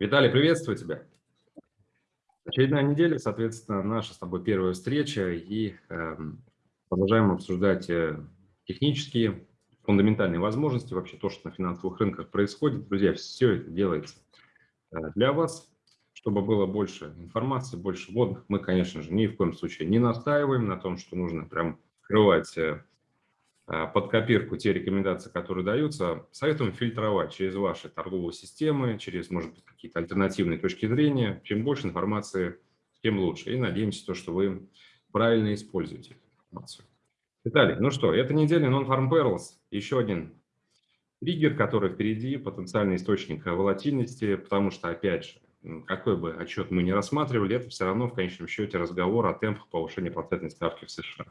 Виталий, приветствую тебя. Очередная неделя, соответственно, наша с тобой первая встреча, и э, продолжаем обсуждать э, технические, фундаментальные возможности, вообще то, что на финансовых рынках происходит. Друзья, все это делается э, для вас, чтобы было больше информации, больше водных. Мы, конечно же, ни в коем случае не настаиваем на том, что нужно прям открывать э, под копирку те рекомендации, которые даются, советуем фильтровать через ваши торговые системы, через, может быть, какие-то альтернативные точки зрения. Чем больше информации, тем лучше. И надеемся, то, что вы правильно используете информацию. Виталий, ну что, эта неделя Non-Farm Perils, еще один триггер, который впереди, потенциальный источник волатильности, потому что, опять же, какой бы отчет мы ни рассматривали, это все равно в конечном счете разговор о темпах повышения процентной ставки в США.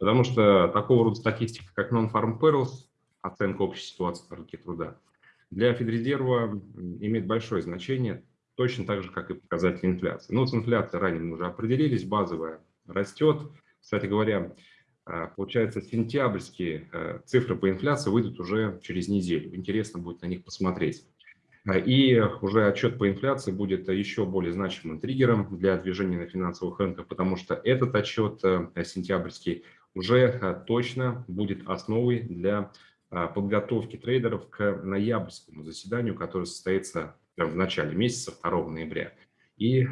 Потому что такого рода статистика, как Non-Farm Perils, оценка общей ситуации на рынке труда, для Федрезерва имеет большое значение, точно так же, как и показатели инфляции. Но с инфляцией ранее мы уже определились, базовая растет. Кстати говоря, а, получается, сентябрьские э, цифры по инфляции выйдут уже через неделю. Интересно будет на них посмотреть. А, и уже отчет по инфляции будет еще более значимым триггером для движения на финансовых рынках, потому что этот отчет э, сентябрьский уже э, точно будет основой для э, подготовки трейдеров к ноябрьскому заседанию, которое состоится в начале месяца, 2 ноября. И э,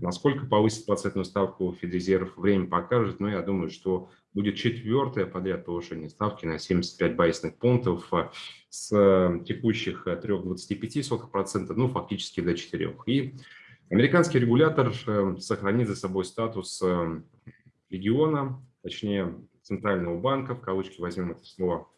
насколько повысит процентную ставку Федрезерв, время покажет, но я думаю, что будет четвертое подряд повышение ставки на 75 байсных пунктов э, с текущих 3,25%, ну фактически до 4%. И американский регулятор сохранит за собой статус региона, точнее центрального банка, в кавычки возьмем это слово,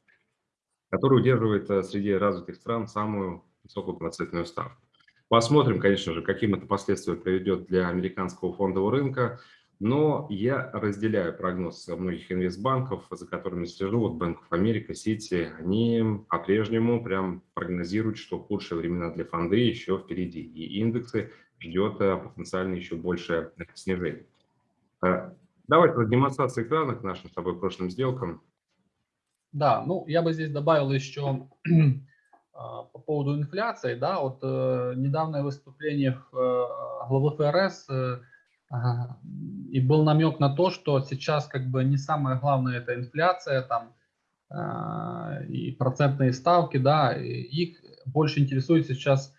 который удерживает э, среди развитых стран самую высокую процентную ставку. Посмотрим, конечно же, каким это последствия приведет для американского фондового рынка, но я разделяю прогноз многих инвестбанков, за которыми слежу, вот Bank America, City, они по-прежнему прям прогнозируют, что худшие времена для фонды еще впереди, и индексы ждет э, потенциально еще большее снижение. Давайте про демонстрацию экрана к нашим с тобой прошлым сделкам. Да, ну я бы здесь добавил еще а, по поводу инфляции, да, вот э, недавнее выступление э, главы ФРС э, и был намек на то, что сейчас как бы не самое главное это инфляция там э, и процентные ставки, да, и их больше интересует сейчас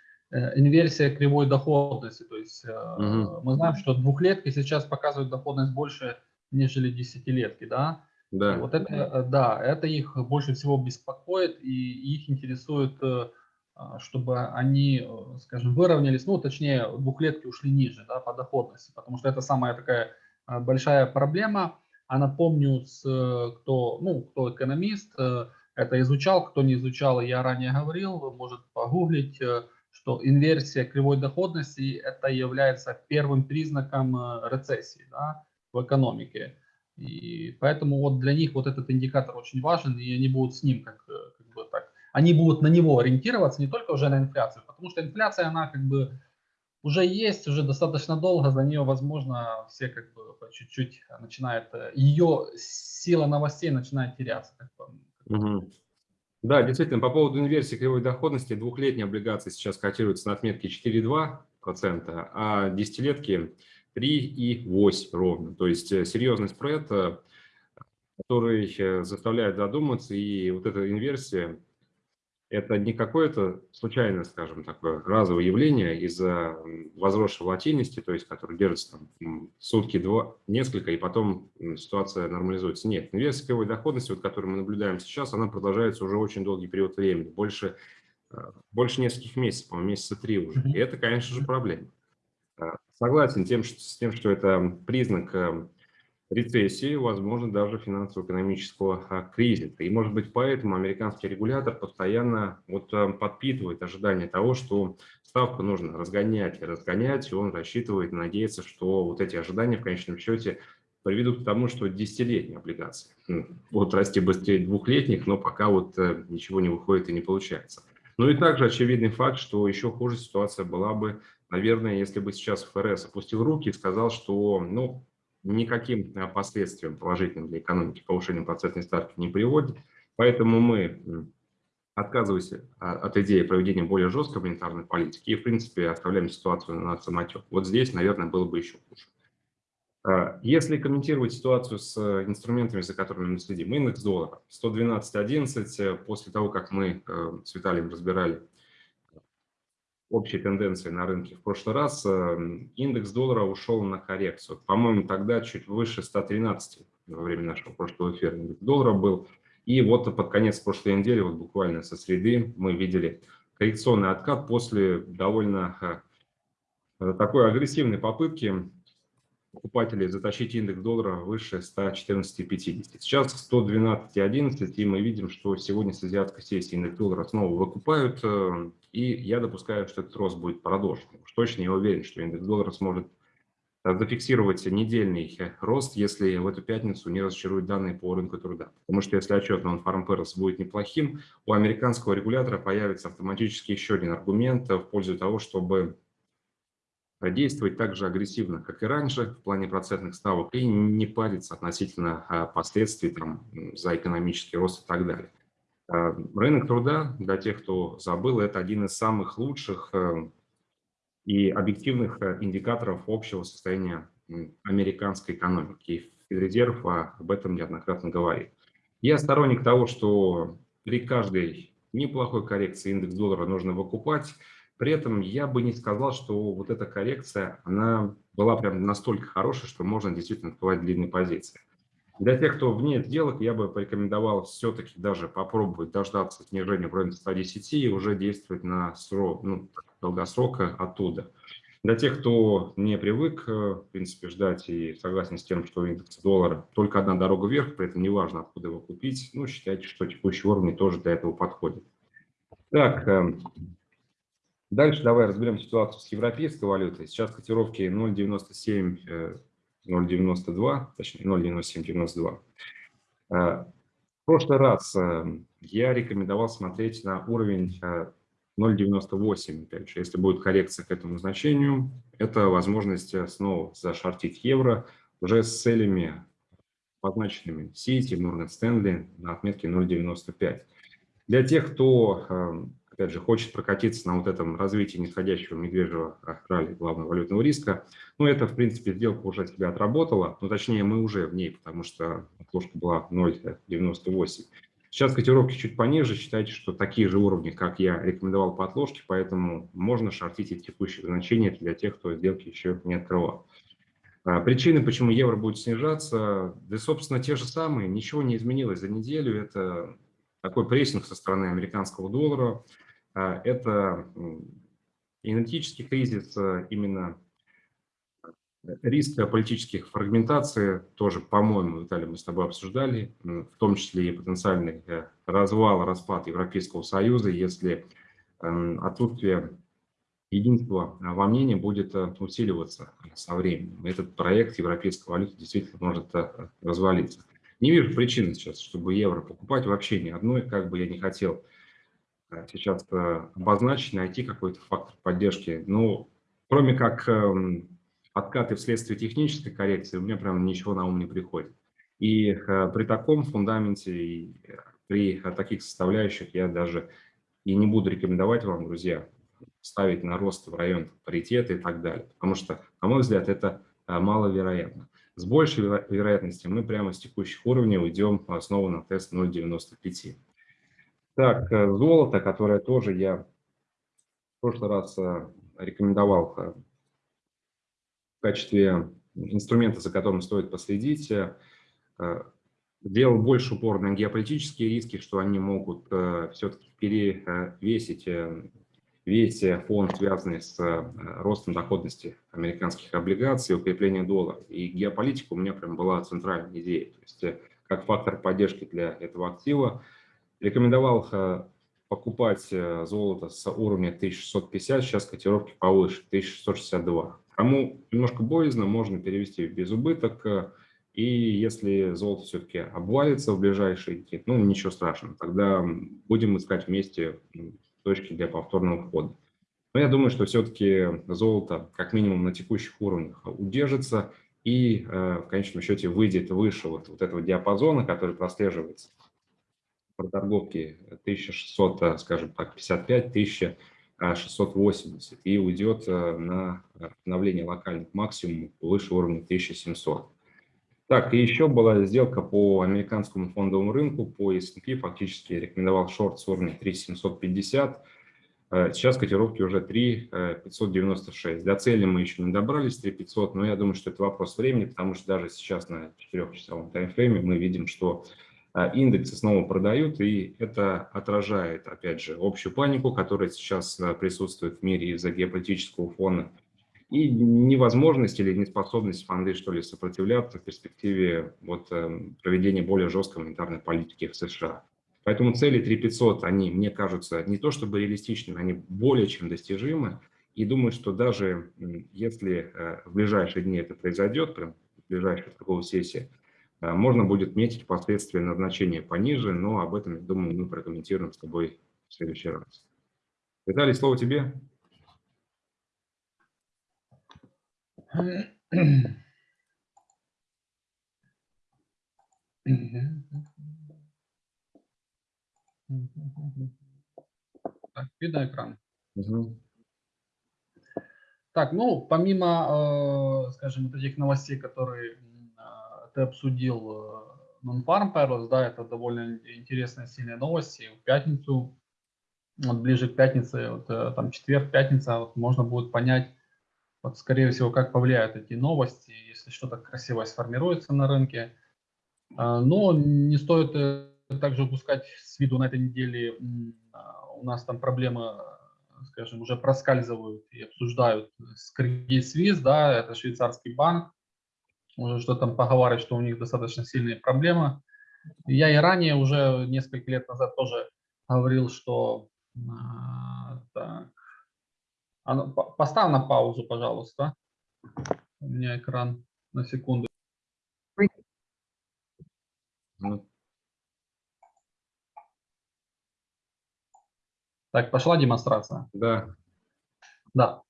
инверсия кривой доходности. То есть угу. мы знаем, что двухлетки сейчас показывают доходность больше, нежели десятилетки, да? Да. Вот это, э, да, это их больше всего беспокоит, и их интересует, а, чтобы они, скажем, выровнялись, ну, точнее, двухлетки ушли ниже, да, по доходности, потому что это самая такая большая проблема. А напомню, с, кто, ну, кто экономист, это изучал, кто не изучал, я ранее говорил, может погуглить, что инверсия кривой доходности это является первым признаком э, рецессии да, в экономике. И поэтому вот для них вот этот индикатор очень важен, и они будут с ним как, э, как бы так, они будут на него ориентироваться не только уже на инфляцию, потому что инфляция, она как бы уже есть, уже достаточно долго, за нее, возможно, все как бы по чуть-чуть начинает, э, ее сила новостей начинает теряться. Как бы. Угу. Да, действительно, по поводу инверсии кривой доходности, двухлетние облигации сейчас котируются на отметке 4,2%, а десятилетки 3,8% ровно. То есть э, серьезный спред, э, который э, заставляет задуматься, и вот эта инверсия это не какое-то случайное, скажем, такое разовое явление из-за возросшей волатильности, то есть который держится там, сутки, два, несколько, и потом ситуация нормализуется. Нет, инвесторской доходности, вот, которую мы наблюдаем сейчас, она продолжается уже очень долгий период времени, больше, э, больше нескольких месяцев, по-моему, месяца три уже. И это, конечно же, проблема. Э, согласен тем, что, с тем, что это признак э, рецессии, возможно, даже финансово-экономического а, кризиса. И, может быть, поэтому американский регулятор постоянно вот а, подпитывает ожидание того, что ставку нужно разгонять и разгонять, и он рассчитывает, надеется, что вот эти ожидания в конечном счете приведут к тому, что десятилетние облигации ну, будут расти быстрее двухлетних, но пока вот э, ничего не выходит и не получается. Ну и также очевидный факт, что еще хуже ситуация была бы, наверное, если бы сейчас ФРС опустил руки и сказал, что ну, никаким э, последствиям положительным для экономики повышение процентной ставки не приводит. Поэтому мы отказываясь от идеи проведения более жесткой монетарной политики и, в принципе, оставляем ситуацию на самотек. Вот здесь, наверное, было бы еще хуже. А, если комментировать ситуацию с инструментами, за которыми мы следим, индекс доллара 112.11, после того, как мы э, с Виталием разбирали общие тенденции на рынке в прошлый раз, э, индекс доллара ушел на коррекцию. По-моему, тогда чуть выше 113 во время нашего прошлого эфира индекс доллара был. И вот под конец прошлой недели, вот буквально со среды, мы видели коррекционный откат после довольно э, такой агрессивной попытки покупателей затащить индекс доллара выше 114,50. Сейчас 112,11, и мы видим, что сегодня с азиатской сессии индекс доллара снова выкупают, э, и я допускаю, что этот рост будет продолжен. Уж точно я уверен, что индекс доллара сможет э, зафиксировать недельный э, рост, если в эту пятницу не разочаруют данные по рынку труда. Потому что если отчет на Farm будет неплохим, у американского регулятора появится автоматически еще один аргумент в пользу того, чтобы действовать так же агрессивно, как и раньше в плане процентных ставок и не париться относительно а, последствий там, за экономический рост и так далее. А, рынок труда, для тех, кто забыл, это один из самых лучших э, и объективных э, индикаторов общего состояния американской экономики. И Федрезерв об этом неоднократно говорит. Я сторонник того, что при каждой неплохой коррекции индекс доллара нужно выкупать, при этом я бы не сказал, что вот эта коррекция, она была прям настолько хорошая, что можно действительно открывать длинные позиции. Для тех, кто вне сделок, я бы порекомендовал все-таки даже попробовать дождаться снижения районе 110 и уже действовать на срок, ну, долгосрока оттуда. Для тех, кто не привык, э, в принципе, ждать и согласен с тем, что индекс доллара только одна дорога вверх, при этом неважно, откуда его купить, ну, считайте, что текущий уровень тоже для этого подходит. Так, эм, Дальше давай разберем ситуацию с европейской валютой. Сейчас котировки 0,97, 0,92, э, точнее 0,9792. Э, в прошлый раз э, я рекомендовал смотреть на уровень 0,98. Опять же, если будет коррекция к этому значению, это возможность снова зашортить евро уже с целями, позначенными City, Morgan Stanley на отметке 0,95. Для тех, кто опять же, хочет прокатиться на вот этом развитии нисходящего медвежьего ралли главного валютного риска, ну, это, в принципе, сделка уже себя отработала, ну, точнее, мы уже в ней, потому что отложка была 0,98. Сейчас котировки чуть пониже, считайте, что такие же уровни, как я рекомендовал по отложке, поэтому можно шортить эти текущие значения для тех, кто сделки еще не открывал. А, причины, почему евро будет снижаться, да, собственно, те же самые, ничего не изменилось за неделю, это такой прессинг со стороны американского доллара, а, это энергетический кризис, а, именно риск политических фрагментаций, тоже, по-моему, Виталий, мы с тобой обсуждали, в том числе и потенциальный э, развал, распад Европейского Союза, если эм, отсутствие единства во мнении будет э, усиливаться со временем. Этот проект европейской валюты действительно может э, развалиться. Не вижу причины сейчас, чтобы евро покупать вообще ни одной, как бы я не хотел Э, сейчас э, обозначить, найти какой-то фактор поддержки. Ну, кроме как эм, откаты вследствие технической коррекции, у меня прям ничего на ум не приходит. И э, при таком фундаменте, при таких составляющих я даже и не буду рекомендовать вам, друзья, ставить на рост в район паритета и так далее. Потому что, на мой взгляд, это маловероятно. С большей вероятностью мы прямо с текущих уровней уйдем снова на тест 0,95. Так, э, золото, которое тоже я в прошлый раз э, рекомендовал э, в качестве инструмента, за которым стоит последить, делал больше упор на геополитические риски, что они могут все-таки перевесить весь фон, связанный с ростом доходности американских облигаций, укреплением доллара. И геополитика у меня прям была центральной идеей. То есть как фактор поддержки для этого актива Рекомендовал э, покупать э, золото с уровня 1650, сейчас котировки повыше, 1662. Кому немножко боязно, можно перевести в безубыток. Э, и если золото все-таки обвалится в ближайшие дни, ну ничего страшного, тогда будем искать вместе точки для повторного входа. Но я думаю, что все-таки золото как минимум на текущих уровнях удержится и в конечном счете выйдет выше вот, вот этого диапазона, который прослеживается проторговки 1600, э, скажем так, 55, 1680 и уйдет э, на обновление локальных максимумов выше уровня 1700. Так, и еще была сделка по американскому фондовому рынку, по S&P, фактически рекомендовал шорт с уровня 3750, Э, сейчас котировки уже 3,596. До цели мы еще не добрались, 3,500, но я думаю, что это вопрос времени, потому что даже сейчас на 4-часовом таймфрейме мы видим, что э, индексы снова продают, и это отражает, опять же, общую панику, которая сейчас э, присутствует в мире из-за геополитического фона, и невозможность или неспособность фонды, что ли, сопротивляться в перспективе вот, проведения более жесткой монетарной политики в США. Поэтому цели 3500, они, мне кажутся, не то чтобы реалистичными, они более чем достижимы. И думаю, что даже если э, в ближайшие дни это произойдет, прям в ближайшей торговой сессии, э, можно будет метить последствия назначения пониже, но об этом, думаю, мы прокомментируем с тобой в следующий раз. Виталий, слово тебе. Так, видно экран? Угу. Так, ну, помимо, э, скажем, вот этих новостей, которые э, ты обсудил, э, Non-Farm Perils, да, это довольно интересные, сильные новости. В пятницу, вот ближе к пятнице, вот, там четверг, пятница, вот, можно будет понять, вот, скорее всего, как повлияют эти новости, если что-то красивое сформируется на рынке. Но не стоит также упускать с виду на этой неделе а, у нас там проблемы, скажем, уже проскальзывают и обсуждают с Suisse, да, это швейцарский банк, уже что там поговаривают, что у них достаточно сильные проблемы. Я и ранее, уже несколько лет назад тоже говорил, что... А, так, а поставь на паузу, пожалуйста. У меня экран на секунду. Ну, Так, пошла демонстрация? Да. Да.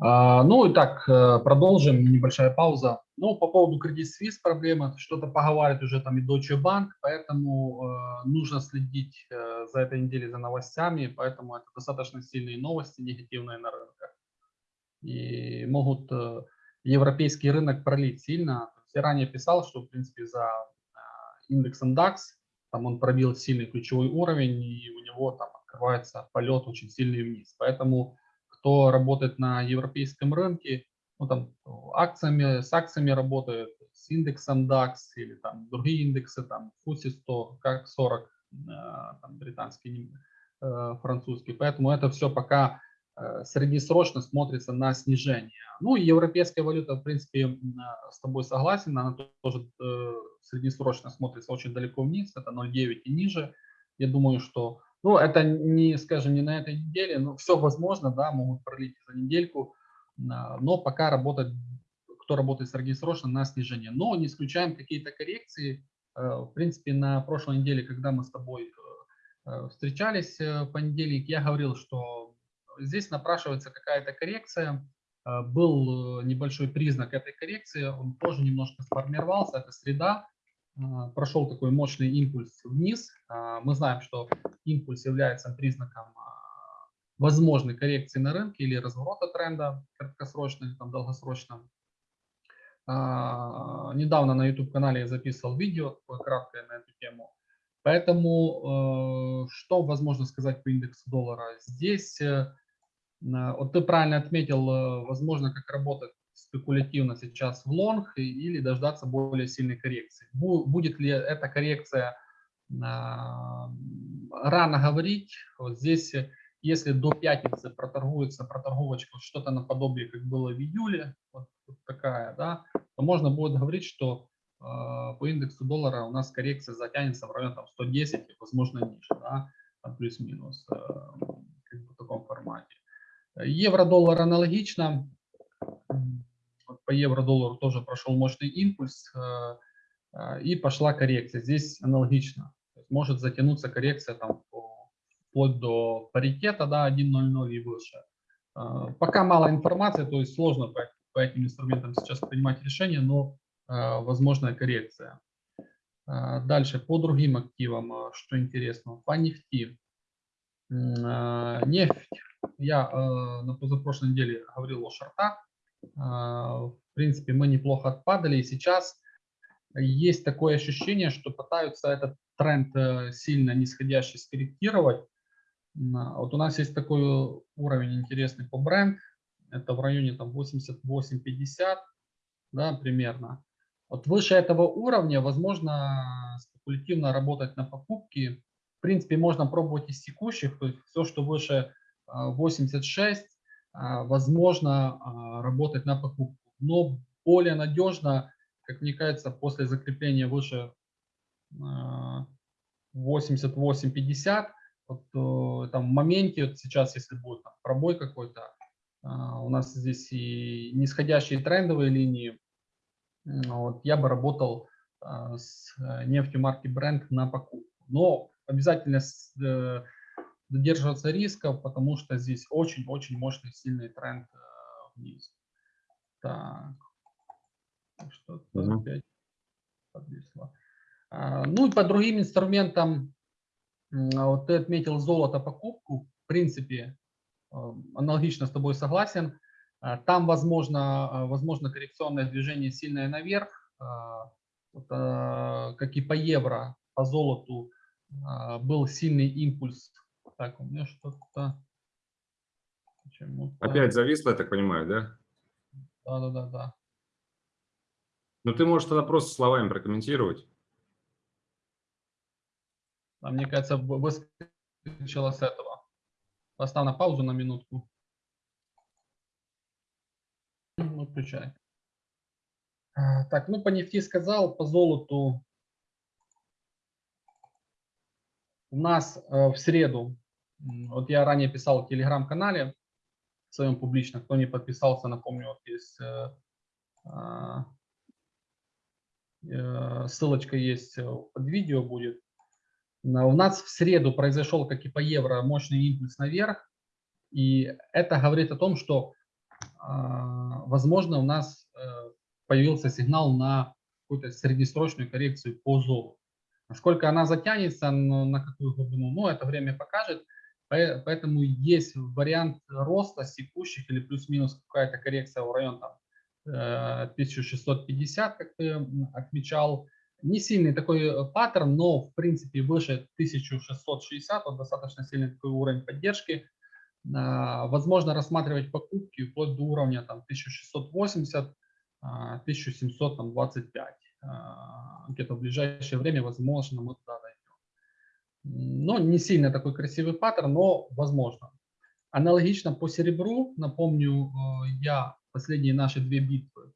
А, ну и так, э, продолжим, небольшая пауза. Ну, по поводу Credit Suisse проблемы, что-то поговаривает уже там и Deutsche Bank, поэтому э, нужно следить э, за этой неделей за новостями, поэтому это достаточно сильные новости, негативные на рынках. И могут э, европейский рынок пролить сильно. Я ранее писал, что, в принципе, за э, индексом DAX, там он пробил сильный ключевой уровень, и у него там открывается полет очень сильный вниз. Поэтому кто работает на европейском рынке, ну, там, акциями, с акциями работает, с индексом DAX или там другие индексы, там FTSE 100, как 40, э, там, британский, э, французский. Поэтому это все пока э, среднесрочно смотрится на снижение. Ну и европейская валюта, в принципе, с тобой согласен, она тоже среднесрочно смотрится очень далеко вниз, это 0,9 и ниже. Я думаю, что ну, это не, скажем, не на этой неделе, но все возможно, да, могут пролить за недельку, а, но пока работать, кто работает среднесрочно, на снижение. Но не исключаем какие-то коррекции. Э, в принципе, на прошлой неделе, когда мы с тобой э, э, встречались в понедельник, я говорил, что здесь напрашивается какая-то коррекция. Был небольшой признак этой коррекции, он тоже немножко сформировался, это среда, а, прошел такой мощный импульс вниз. А, мы знаем, что импульс является признаком а, возможной коррекции на рынке или разворота тренда краткосрочно или там долгосрочно. Недавно на YouTube-канале я записывал видео краткое на эту тему. Поэтому что возможно сказать по индексу доллара? Здесь, э, вот ты правильно отметил, э, возможно, как работать спекулятивно сейчас в лонг или дождаться более сильной коррекции. Будет ли эта коррекция а, рано говорить. Вот здесь, если до пятницы проторгуется проторговочка что-то наподобие, как было в июле, вот, вот такая, да, то можно будет говорить, что э, по индексу доллара у нас коррекция затянется в район там, 110, возможно, ниже, да, плюс-минус, э, как бы в таком формате. Евро-доллар аналогично по евро-доллару тоже прошел мощный импульс э, э, и пошла коррекция. Здесь аналогично. Может затянуться коррекция там вплоть до паритета, да, 1.00 и выше. Э, пока мало информации, то есть сложно по, по этим инструментам сейчас принимать решение, но возможная коррекция. А, Дальше по другим активам, а, что интересно, по нефти. А, Нефть, я на позапрошлой неделе говорил о шортах. А, В принципе, мы неплохо отпадали, и сейчас есть такое ощущение, что пытаются этот тренд э, сильно нисходящий скорректировать. Вот у нас есть такой уровень интересный по бренд, это в районе там 88-50, да, примерно. Вот выше этого уровня, возможно, спекулятивно работать на покупки. В принципе, можно пробовать из текущих, то есть все, что выше а, 86, а, возможно работать на покупку. Но более надежно, как мне кажется, после закрепления выше а, 88-50, вот, э, там в моменте, вот сейчас, если будет там пробой какой-то, а, у нас здесь и нисходящие трендовые линии, Вот, я бы работал а, с э, нефтью марки Brent на покупку. Но обязательно э, додерживаться риска, потому что здесь очень-очень мощный сильный тренд вниз. Так. Что-то Мгм. опять подвисло. А, Ну и по другим инструментам, вот ты отметил золото покупку. В принципе, аналогично с тобой согласен. А, Там возможно, а, возможно коррекционное движение сильное наверх, а, а, как и по евро, по золоту а, был сильный импульс. Так, у меня что-то. Опять зависло, я так понимаю, да? Да, да, да, да. Ну, ты можешь тогда просто словами прокомментировать. А мне кажется, вы- выскочила с этого. Поставь на паузу на минутку. Ну. А, Так, ну по нефти сказал, по золоту. У нас э, в среду, вот я ранее писал в телеграм-канале в своем публично, кто не подписался, напомню, вот есть э, а, э, ссылочка есть под видео будет. На- У нас в среду произошел, как и по евро, мощный импульс наверх. И это говорит о том, что, а, возможно, у нас э, появился сигнал на какую-то среднесрочную коррекцию по золоту. Насколько она затянется, на какую глубину, ну, это время покажет. Поэтому есть вариант роста текущих или плюс-минус какая-то коррекция в район там, э, 1650, как ты отмечал. Не сильный такой э, паттерн, но в принципе выше 1660, вот достаточно сильный такой уровень поддержки. А, Возможно рассматривать покупки вплоть до уровня там 1680, а, 1725. А, Где-то в ближайшее время, возможно, мы туда дойдем. Но не сильно такой красивый паттерн, но возможно. Аналогично по серебру, напомню, э, я последние наши две битвы,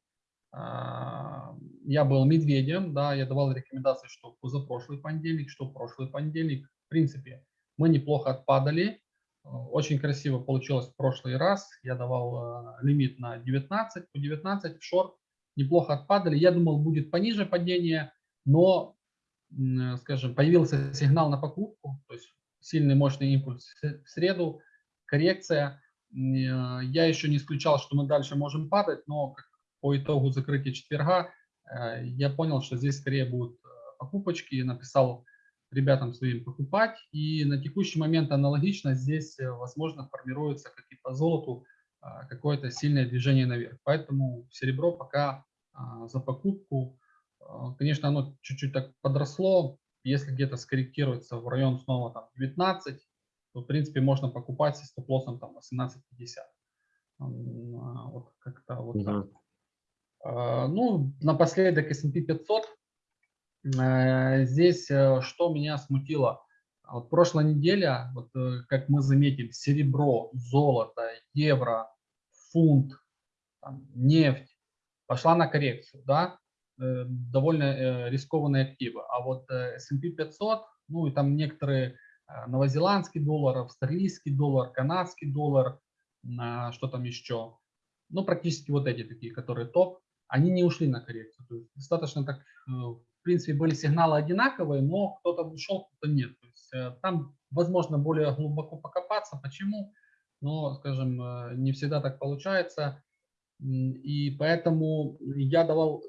а, я был медведем, да, я давал рекомендации, что позапрошлый понедельник, что прошлый понедельник. В принципе, мы неплохо отпадали, э, очень красиво получилось в прошлый раз. Я давал э, лимит на 19, по 19 в шорт, неплохо отпадали. Я думал, будет пониже падение, но, м, скажем, появился сигнал на покупку, то есть сильный мощный импульс в среду, коррекция. Э, Я еще не исключал, что мы дальше можем падать, но по итогу закрытия четверга э, я понял, что здесь скорее будут э, покупочки. Написал ребятам своим покупать. И на текущий момент аналогично здесь, э, возможно, формируется, как и по золоту, какое-то сильное движение наверх. Поэтому серебро пока а, за покупку. Конечно, оно чуть-чуть так подросло. Если где-то скорректируется в район снова там 19, то, в принципе, можно покупать со стоп-лоссом там 18.50. М, а, Вот как-то вот так. А, Ну, напоследок S&P 500. Э, Здесь э, что меня смутило? Вот прошлая неделя, вот э, как мы заметили, серебро, золото, евро, фунт, там, нефть пошла на коррекцию, да, довольно рискованные активы. А вот S&P 500, ну и там некоторые новозеландский доллар, австралийский доллар, канадский доллар, а, что там еще, ну практически вот эти такие, которые топ, они не ушли на коррекцию. То есть достаточно так, э, в принципе, были сигналы одинаковые, но кто-то ушел, кто-то нет. То есть э, там, возможно, более глубоко покопаться. Почему? Но, скажем, э, не всегда так получается. И поэтому я давал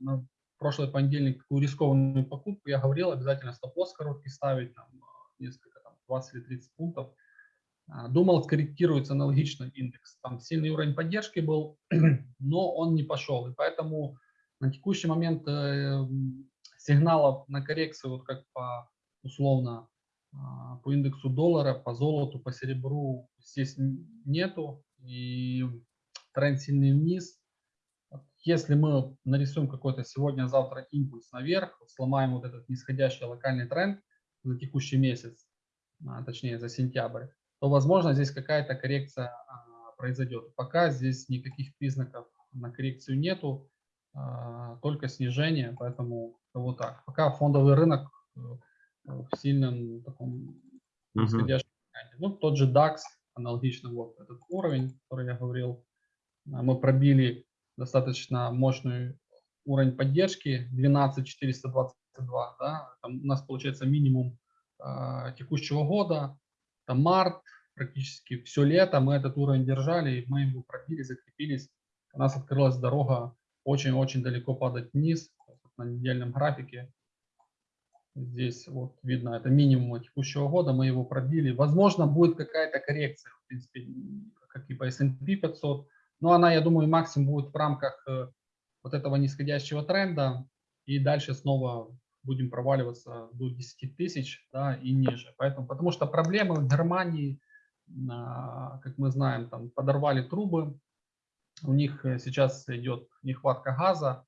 на прошлый понедельник такую рискованную покупку, я говорил, обязательно стоп-лосс короткий ставить, там, несколько, там, 20 или 30 пунктов. А, думал, скорректируется аналогично индекс. Там сильный уровень поддержки был, но он не пошел. И поэтому на текущий момент э, сигналов на коррекцию, вот как по условно а, по индексу доллара, по золоту, по серебру здесь нету. И тренд сильный вниз. Если мы нарисуем какой-то сегодня-завтра импульс наверх, сломаем вот этот нисходящий локальный тренд за текущий месяц, а, точнее за сентябрь, то, возможно, здесь какая-то коррекция а, произойдет. Пока здесь никаких признаков на коррекцию нету, а, только снижение, поэтому вот так. Пока фондовый рынок э, в сильном таком нисходящем тренде. Ну, тот же DAX, аналогично вот этот уровень, который я говорил, а, мы пробили достаточно мощный уровень поддержки 12422, да, там у нас получается минимум э, текущего года, там март, практически все лето мы этот уровень держали, и мы его пробили, закрепились. У нас открылась дорога очень-очень далеко падать вниз на недельном графике. Здесь вот видно, это минимум текущего года, мы его пробили. Возможно, будет какая-то коррекция, в принципе, как и по S&P 500, но она, я думаю, максимум будет в рамках э, вот этого нисходящего тренда, и дальше снова будем проваливаться до 10 тысяч да, и ниже. Поэтому, потому что проблемы в Германии, а, как мы знаем, там подорвали трубы, у них э, сейчас идет нехватка газа,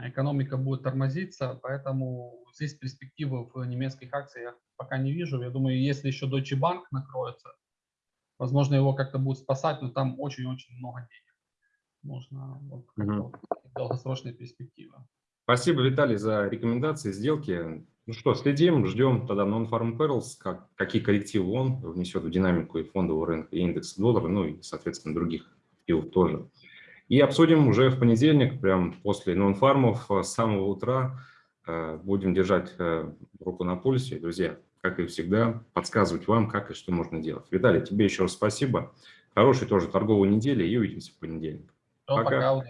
экономика будет тормозиться, поэтому здесь перспективы в немецких акциях пока не вижу. Я думаю, если еще Deutsche Bank накроется, возможно, его как-то будут спасать, но там очень-очень много денег. Можно вот, угу. долгосрочные перспективы. Спасибо, Виталий, за рекомендации, сделки. Ну что, следим, ждем тогда Non-Farm Perils, как, какие коррективы он внесет в динамику и фондового рынка, и индекс доллара, ну и, соответственно, других активов тоже. И обсудим уже в понедельник, прям после нон-фармов, с самого утра. Э, будем держать э, руку на пульсе. Друзья, как и всегда, подсказывать вам, как и что можно делать. Виталий, тебе еще раз спасибо. Хорошей тоже торговой недели и увидимся в понедельник. Пока. пока.